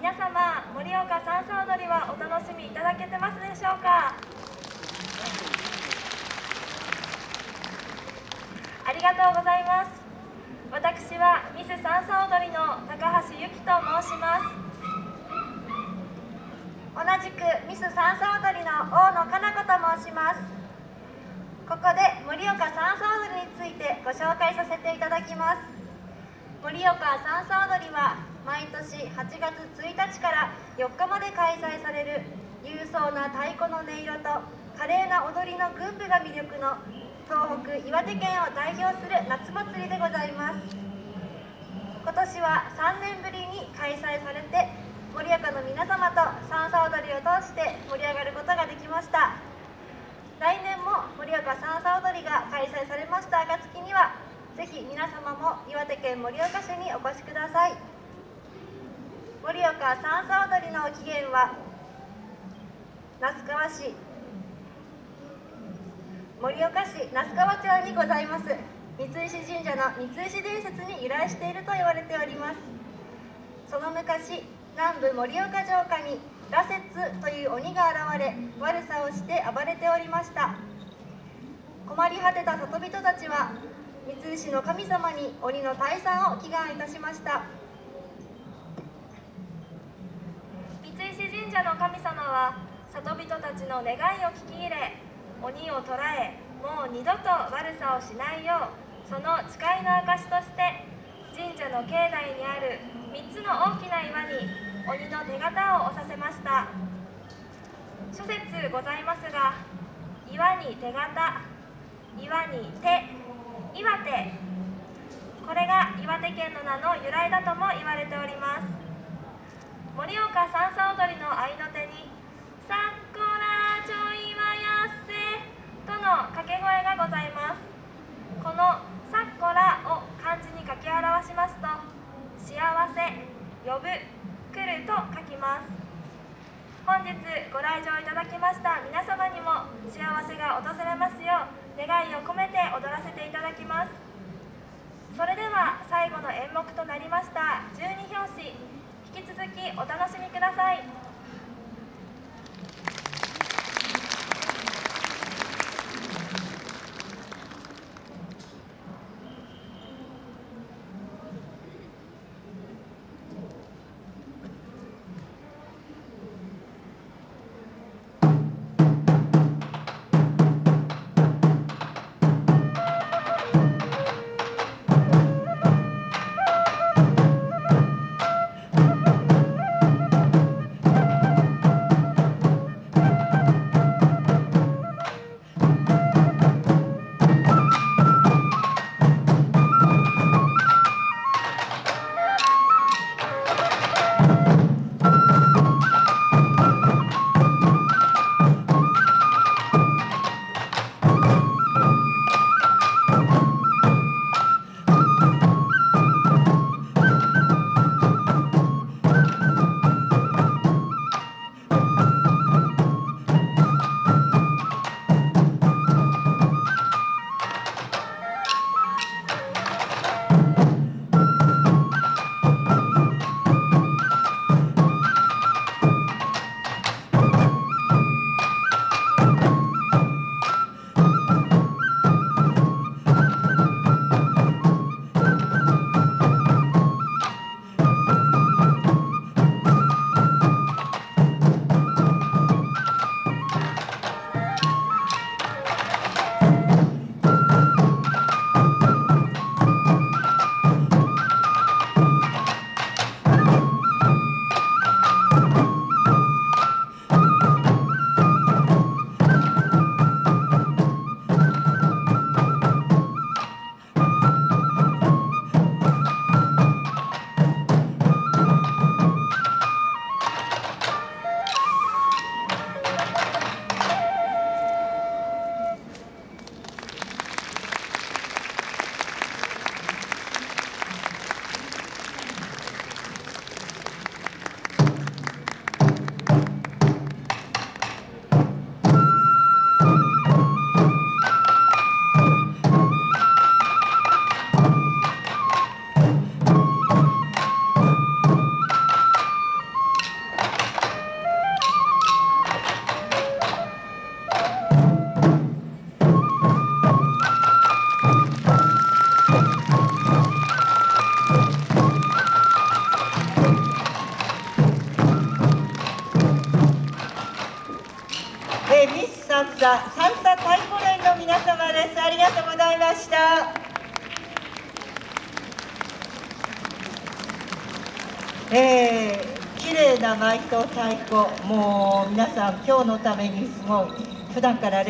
皆様盛岡三叉踊りはお楽しみいただけてますでしょうか？ありがとうございます。私はミス三叉踊りの高橋由紀と申します。同じくミス三叉踊りの大野かな子と申します。ここで盛岡三叉踊りについてご紹介させていただきます。盛岡三叉踊りは毎年8月1日から4日まで開催される勇壮な太鼓の音色と華麗な踊りの群舞が魅力の東北岩手県を代表する夏祭りでございます。今年は3年ぶりに開催されて盛岡の皆様と三叉踊りを通して盛り上がることができました。来年も盛岡三叉踊りが開催されました暁にはぜひ皆様も岩手県盛岡市にお越しください。盛岡三叉踊りの起源は那須川市。盛岡市那須川町にございます。三石神社の三石伝説に由来していると言われております。その昔南部盛岡城下に羅刹という鬼が現れ悪さをして暴れておりました。困り果てた里人たちは三石の神様に鬼の退散を祈願いたしました。三石神社の神様は里人たちの願いを聞き入れ鬼を捕らえもう二度と悪さをしないようその誓いの証として神社の境内にある3つの大きな岩に鬼の手形を押させました。諸説ございますが岩に手形岩に手岩手。これが岩手県の名の由来だとも言われております。盛岡三叉踊りの合いの手に「さっこらちょいはやっせ」との掛け声がございます。この「さっこら」を漢字に書き表しますと「幸せ」「呼ぶ」「来る」と書きます。本日ご来場いただきました皆様にも幸せが訪れますよう願いを込めて踊らせていただきます。それでは最後の演目となりました十二拍子引き続きお楽しみください「三叉三叉太鼓連の皆様です。ありがとうございました。えー、綺麗な舞と太鼓。もう皆さん今日のためにすごい普段から